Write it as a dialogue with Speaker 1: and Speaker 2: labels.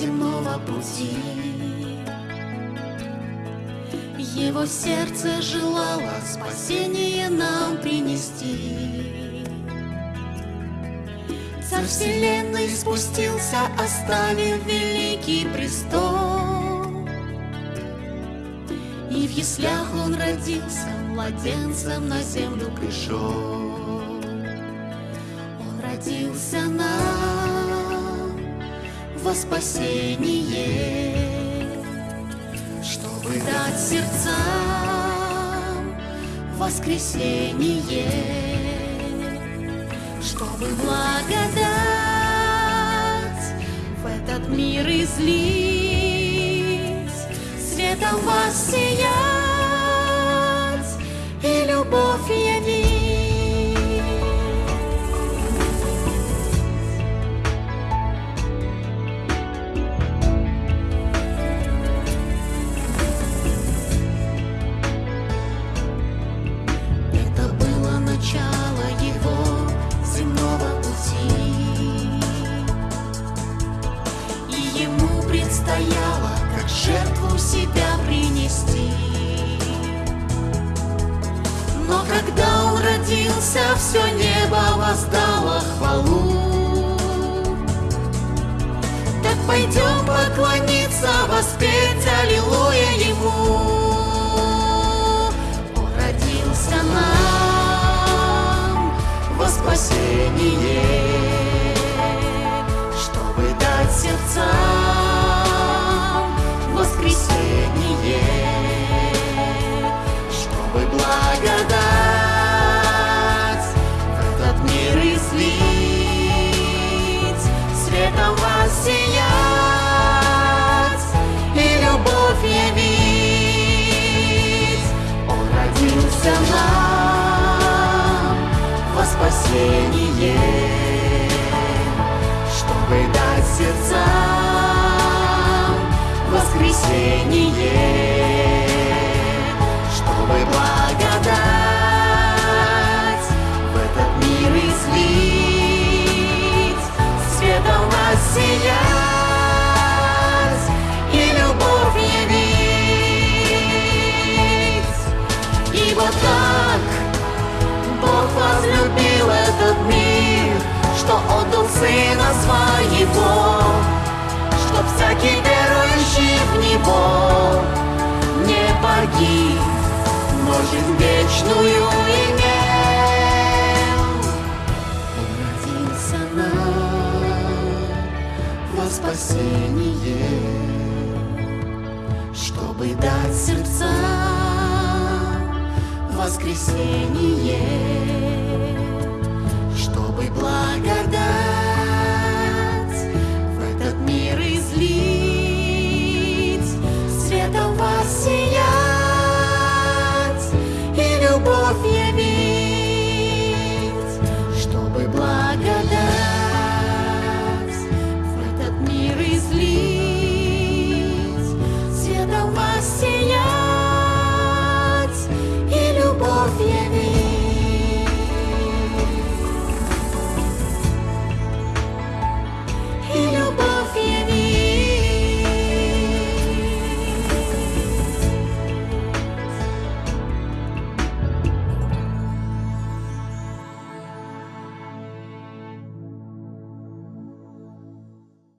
Speaker 1: земного пути. Его сердце желало спасение нам принести. Царь вселенной спустился, оставив великий престол. И в яслях он родился, младенцем на землю пришел. Он родился нам во спасение, чтобы дать сердцам воскресение, чтобы благодать в этот мир излить, светом воссиять и любовь предстояло, как жертву себя принести. Но когда он родился, все небо воздало хвалу. Так пойдем поклониться, воспеть Аллилуйя ему. Он родился нам во спасение, родился нам во спасение, чтобы дать сердцам воскресение, Сына Своего, чтоб всякий верующий в Него не погиб, но жизнь вечную имел. Он родился нам во спасение, чтобы дать сердцам воскресение,